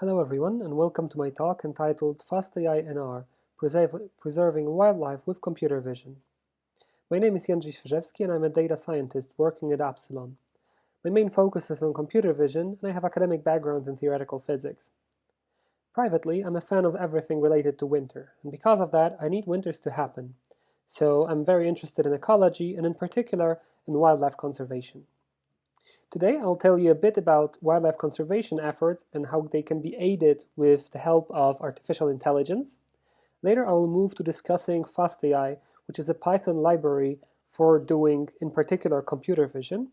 Hello everyone and welcome to my talk entitled FastAI in R, Preserving Wildlife with Computer Vision. My name is Jędrzej Świeżewski and I'm a data scientist working at Appsilon. My main focus is on computer vision and I have academic background in theoretical physics. Privately, I'm a fan of everything related to winter, and because of that, I need winters to happen. So I'm very interested in ecology and in particular in wildlife conservation. Today I'll tell you a bit about wildlife conservation efforts and how they can be aided with the help of artificial intelligence. Later I will move to discussing FastAI, which is a Python library for doing, in particular, computer vision.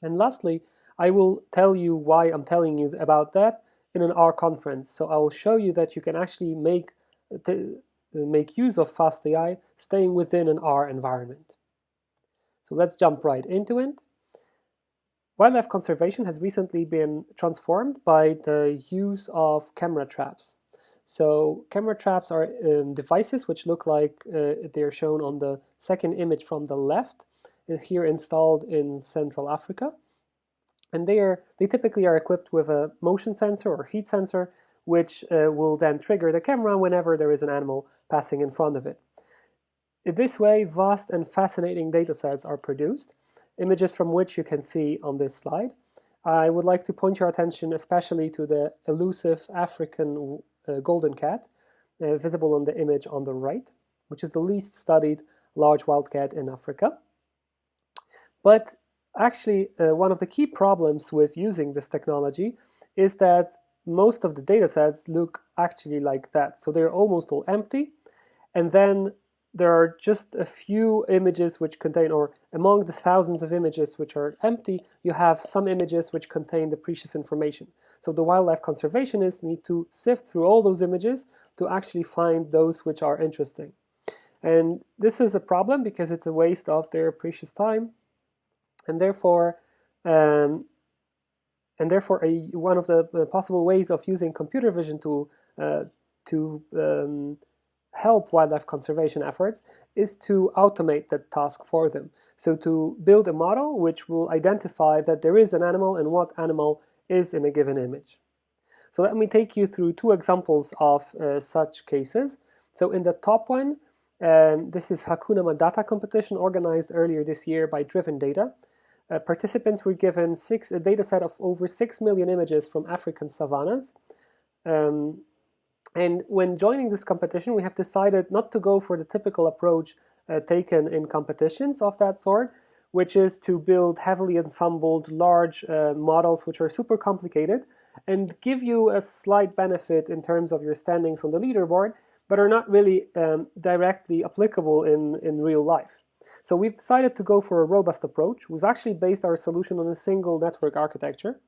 And lastly, I will tell you why I'm telling you about that in an R conference. So I will show you that you can actually make, make use of FastAI staying within an R environment. So let's jump right into it. Wildlife conservation has recently been transformed by the use of camera traps. So camera traps are um, devices which look like uh, they're shown on the second image from the left, uh, here installed in Central Africa. And they, are, they typically are equipped with a motion sensor or heat sensor, which uh, will then trigger the camera whenever there is an animal passing in front of it. In this way, vast and fascinating datasets are produced, images from which you can see on this slide. I would like to point your attention especially to the elusive African uh, golden cat, uh, visible on the image on the right, which is the least studied large wildcat in Africa. But actually, uh, one of the key problems with using this technology is that most of the datasets look actually like that. So they're almost all empty. And then there are just a few images which contain, or among the thousands of images which are empty, you have some images which contain the precious information. So the wildlife conservationists need to sift through all those images to actually find those which are interesting. And this is a problem because it's a waste of their precious time, and therefore, um, and therefore, a, one of the uh, possible ways of using computer vision to uh, to um, help wildlife conservation efforts is to automate that task for them. So to build a model which will identify that there is an animal and what animal is in a given image. So let me take you through two examples of uh, such cases. So in the top one, um, this is Hakuna Ma-data competition organized earlier this year by Driven Data. Uh, participants were given six, a data set of over 6 million images from African savannas. Um, and when joining this competition, we have decided not to go for the typical approach uh, taken in competitions of that sort, which is to build heavily ensembled large uh, models which are super complicated and give you a slight benefit in terms of your standings on the leaderboard, but are not really um, directly applicable in, in real life. So we've decided to go for a robust approach. We've actually based our solution on a single network architecture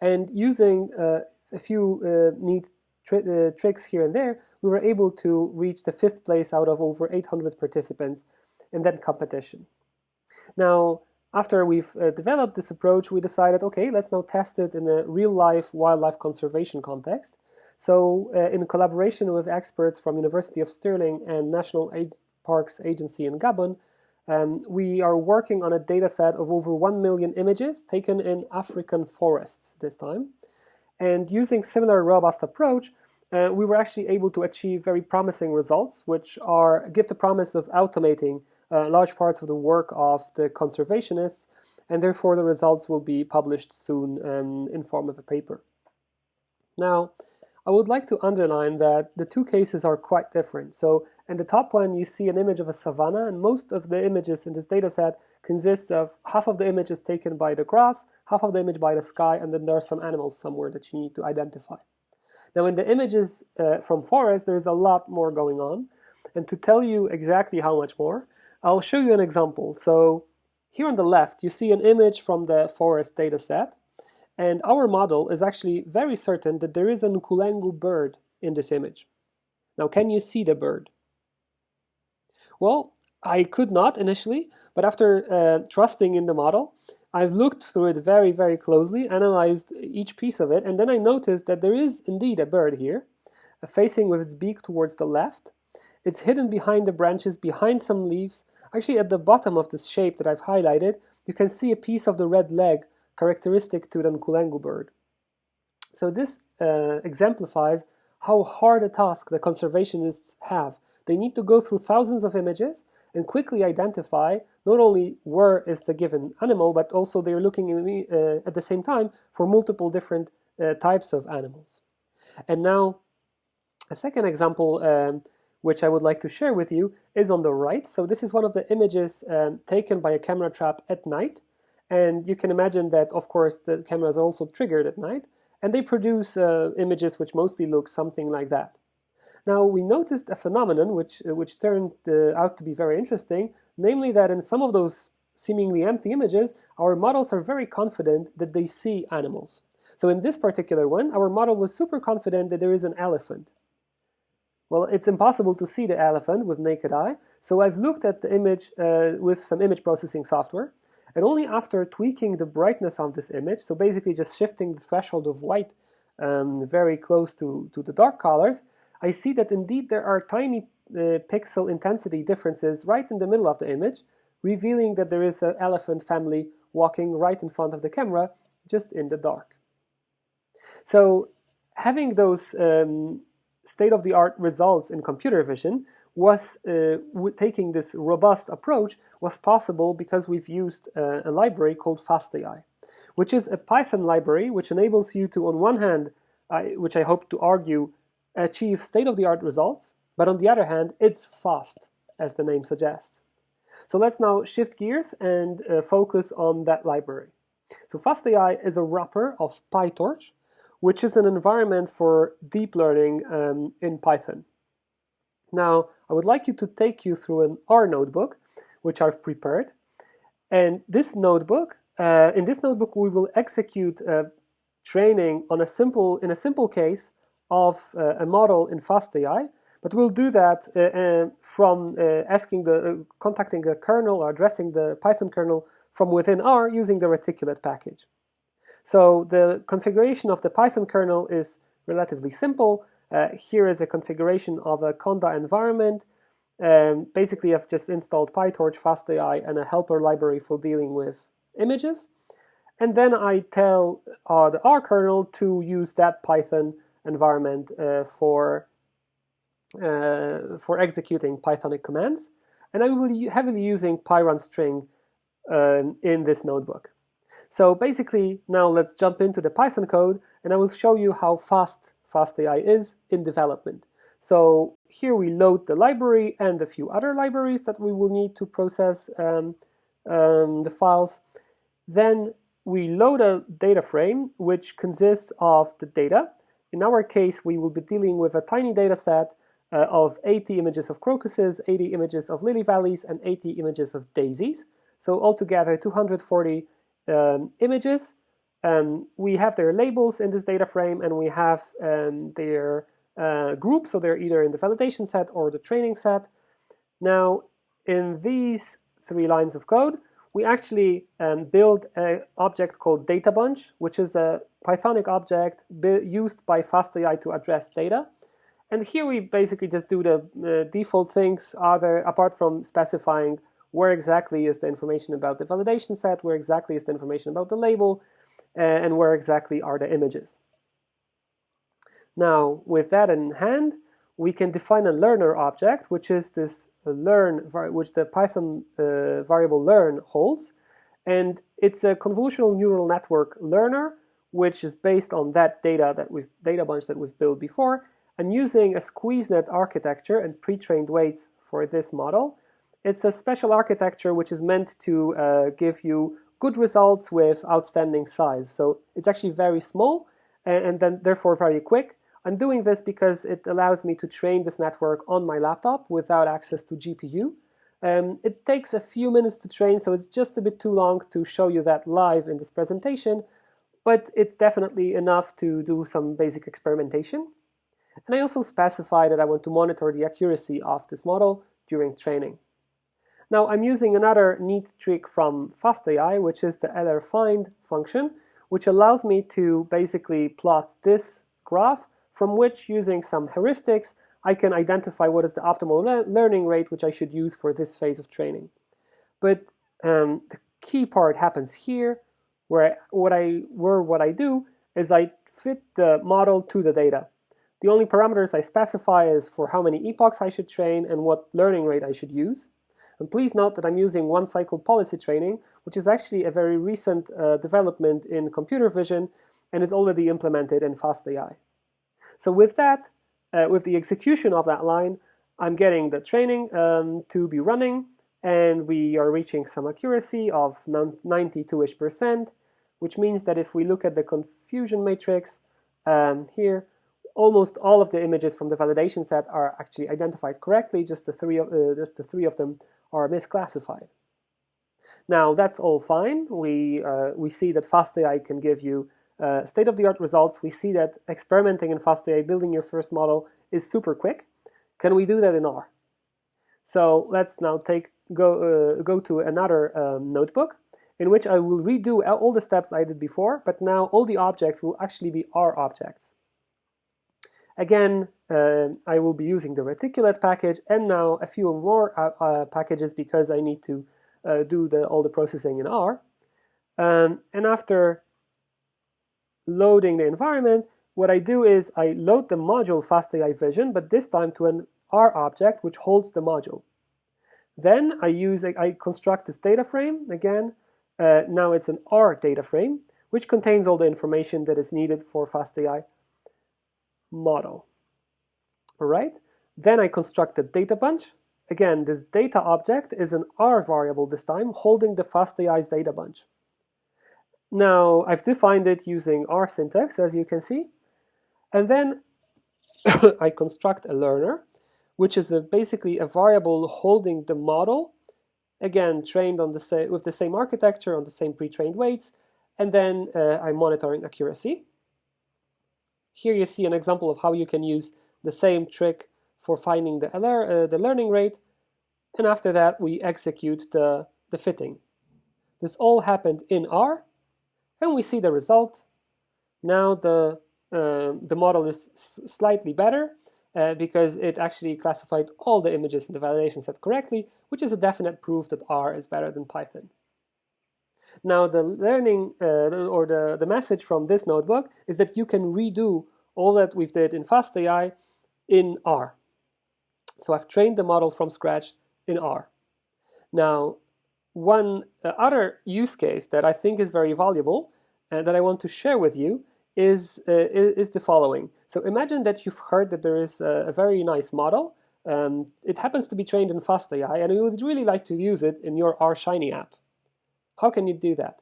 and using uh, a few uh, neat uh, tricks here and there, we were able to reach the fifth place out of over 800 participants in that competition. Now, after we've uh, developed this approach, we decided, okay, let's now test it in a real-life wildlife conservation context. So uh, in collaboration with experts from University of Stirling and National Parks Agency in Gabon, um, we are working on a data set of over 1 million images taken in African forests this time. And using similar robust approach, uh, we were actually able to achieve very promising results, which are give the promise of automating uh, large parts of the work of the conservationists, and therefore the results will be published soon um, in form of a paper. Now, I would like to underline that the two cases are quite different. So in the top one, you see an image of a savanna, and most of the images in this dataset consists of half of the image is taken by the grass, half of the image by the sky, and then there are some animals somewhere that you need to identify. Now in the images uh, from forest, there's a lot more going on. And to tell you exactly how much more, I'll show you an example. So here on the left, you see an image from the forest data set. And our model is actually very certain that there is a Nkulengu bird in this image. Now, can you see the bird? Well, I could not initially, but after uh, trusting in the model, I've looked through it very, very closely, analyzed each piece of it, and then I noticed that there is indeed a bird here, facing with its beak towards the left. It's hidden behind the branches, behind some leaves. Actually, at the bottom of this shape that I've highlighted, you can see a piece of the red leg characteristic to the Nkulengu bird. So this uh, exemplifies how hard a task the conservationists have. They need to go through thousands of images and quickly identify not only where is the given animal, but also they're looking uh, at the same time for multiple different uh, types of animals. And now, a second example um, which I would like to share with you is on the right. So this is one of the images um, taken by a camera trap at night. And you can imagine that, of course, the cameras are also triggered at night. And they produce uh, images which mostly look something like that. Now, we noticed a phenomenon which, which turned uh, out to be very interesting, namely that in some of those seemingly empty images, our models are very confident that they see animals. So in this particular one, our model was super confident that there is an elephant. Well, it's impossible to see the elephant with naked eye, so I've looked at the image uh, with some image processing software, and only after tweaking the brightness of this image, so basically just shifting the threshold of white um, very close to, to the dark colors, I see that indeed there are tiny uh, pixel intensity differences right in the middle of the image, revealing that there is an elephant family walking right in front of the camera, just in the dark. So having those um, state-of-the-art results in computer vision was uh, taking this robust approach was possible because we've used uh, a library called FastAI, which is a Python library which enables you to, on one hand, I, which I hope to argue, achieve state-of-the-art results, but on the other hand, it's fast, as the name suggests. So let's now shift gears and uh, focus on that library. So FastAI is a wrapper of PyTorch, which is an environment for deep learning um, in Python. Now, I would like you to take you through an R notebook, which I've prepared. And this notebook, uh, in this notebook, we will execute uh, training on a simple, in a simple case of uh, a model in FastAI, but we'll do that uh, uh, from uh, asking the, contacting the kernel or addressing the Python kernel from within R using the reticulate package. So the configuration of the Python kernel is relatively simple. Uh, here is a configuration of a Conda environment. Um, basically, I've just installed PyTorch, FastAI, and a helper library for dealing with images. And then I tell uh, the R kernel to use that Python environment uh, for, uh, for executing Pythonic commands. And I will be heavily using pyrunstring um, in this notebook. So basically, now let's jump into the Python code and I will show you how fast FastAI is in development. So here we load the library and a few other libraries that we will need to process um, um, the files. Then we load a data frame which consists of the data. In our case, we will be dealing with a tiny data set uh, of 80 images of crocuses, 80 images of lily valleys, and 80 images of daisies. So altogether 240 um, images. Um, we have their labels in this data frame and we have um, their uh, groups, so they're either in the validation set or the training set. Now, in these three lines of code, we actually um, build an object called DataBunch, which is a Pythonic object used by FastAI to address data. And here we basically just do the uh, default things, other apart from specifying where exactly is the information about the validation set, where exactly is the information about the label, uh, and where exactly are the images. Now, with that in hand, we can define a learner object, which is this learn, which the Python uh, variable learn holds. And it's a convolutional neural network learner, which is based on that data that we've data bunch that we've built before. I'm using a SqueezeNet architecture and pre-trained weights for this model. It's a special architecture which is meant to uh, give you good results with outstanding size. So it's actually very small and, and then therefore very quick. I'm doing this because it allows me to train this network on my laptop without access to GPU. Um, it takes a few minutes to train, so it's just a bit too long to show you that live in this presentation, but it's definitely enough to do some basic experimentation. And I also specify that I want to monitor the accuracy of this model during training. Now I'm using another neat trick from FastAI, which is the lerfind function, which allows me to basically plot this graph from which using some heuristics I can identify what is the optimal le learning rate which I should use for this phase of training. But um, the key part happens here where what I where what I do is I fit the model to the data. The only parameters I specify is for how many epochs I should train and what learning rate I should use. And please note that I'm using one cycle policy training, which is actually a very recent uh, development in computer vision and is already implemented in FastAI. So with that, uh, with the execution of that line, I'm getting the training um, to be running, and we are reaching some accuracy of 92-ish percent, which means that if we look at the confusion matrix um, here, almost all of the images from the validation set are actually identified correctly, just the three of, uh, just the three of them are misclassified. Now that's all fine. We, uh, we see that FastAI can give you uh, state-of-the-art results. We see that experimenting in FastAI, building your first model is super quick. Can we do that in R? So let's now take go, uh, go to another um, notebook in which I will redo all the steps I did before, but now all the objects will actually be R objects. Again, uh, I will be using the reticulate package and now a few more uh, uh, packages because I need to uh, do the, all the processing in R. Um, and after loading the environment, what I do is I load the module FastAI Vision, but this time to an R object which holds the module. Then I use I construct this data frame again. Uh, now it's an R data frame, which contains all the information that is needed for FastAI model. All right. Then I construct a data bunch. Again, this data object is an R variable this time, holding the FastAI's data bunch. Now, I've defined it using R syntax, as you can see. And then I construct a learner, which is a, basically a variable holding the model, again, trained on the with the same architecture, on the same pre-trained weights, and then uh, I'm monitoring accuracy. Here you see an example of how you can use the same trick for finding the, uh, the learning rate, and after that we execute the, the fitting. This all happened in R, and we see the result. Now the, uh, the model is slightly better uh, because it actually classified all the images in the validation set correctly, which is a definite proof that R is better than Python. Now the learning uh, or the, the message from this notebook is that you can redo all that we've did in FastAI in R. So I've trained the model from scratch in R. Now one uh, other use case that I think is very valuable and that I want to share with you is, uh, is the following. So imagine that you've heard that there is a, a very nice model. Um, it happens to be trained in FastAI and you would really like to use it in your R Shiny app. How can you do that?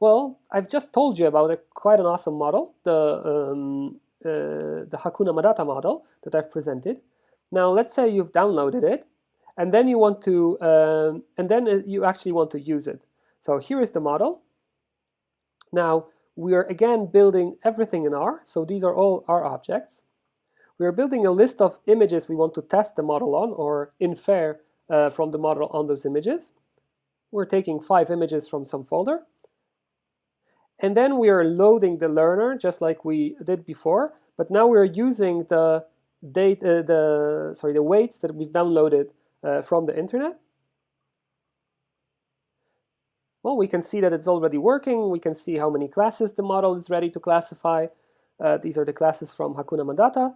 Well, I've just told you about a quite an awesome model, the, um, uh, the Hakuna Ma-data model that I've presented. Now let's say you've downloaded it and then you want to, um, and then uh, you actually want to use it. So here is the model. Now we are again building everything in R, so these are all R objects. We are building a list of images we want to test the model on or infer uh, from the model on those images. We're taking five images from some folder. And then we are loading the learner just like we did before, but now we're using the date, uh, the sorry, the weights that we've downloaded uh, from the internet. Well, we can see that it's already working. We can see how many classes the model is ready to classify. Uh, these are the classes from Hakuna Ma-data.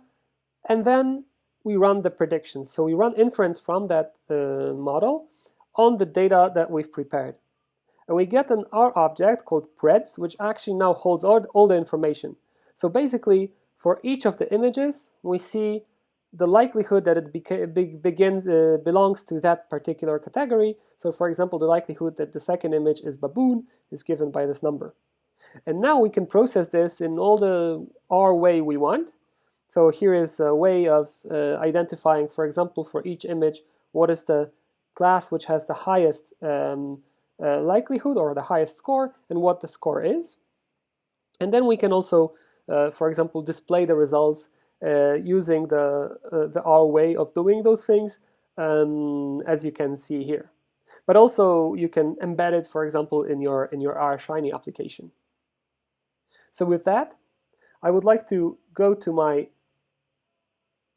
And then we run the predictions. So we run inference from that uh, model on the data that we've prepared. And we get an R object called preds, which actually now holds all, all the information. So basically, for each of the images, we see the likelihood that it begins uh, belongs to that particular category. So for example, the likelihood that the second image is baboon is given by this number. And now we can process this in all the R way we want. So here is a way of uh, identifying, for example, for each image, what is the class which has the highest um, uh, likelihood or the highest score and what the score is. And then we can also, uh, for example, display the results uh, using the, uh, the R way of doing those things, um, as you can see here. But also you can embed it, for example, in your, in your R Shiny application. So with that, I would like to go to my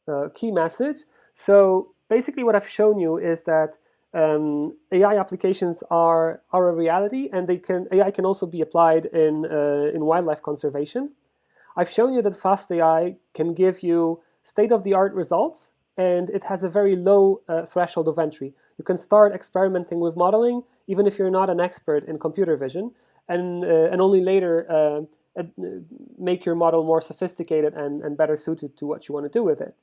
uh, key message. So basically what I've shown you is that um, AI applications are, are a reality and they can, AI can also be applied in, uh, in wildlife conservation. I've shown you that FastAI can give you state-of-the-art results and it has a very low uh, threshold of entry. You can start experimenting with modeling even if you're not an expert in computer vision and, uh, and only later uh, make your model more sophisticated and, and better suited to what you want to do with it.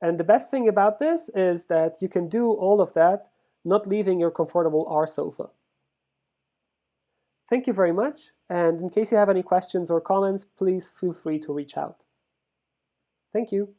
And the best thing about this is that you can do all of that not leaving your comfortable R sofa. Thank you very much, and in case you have any questions or comments, please feel free to reach out. Thank you.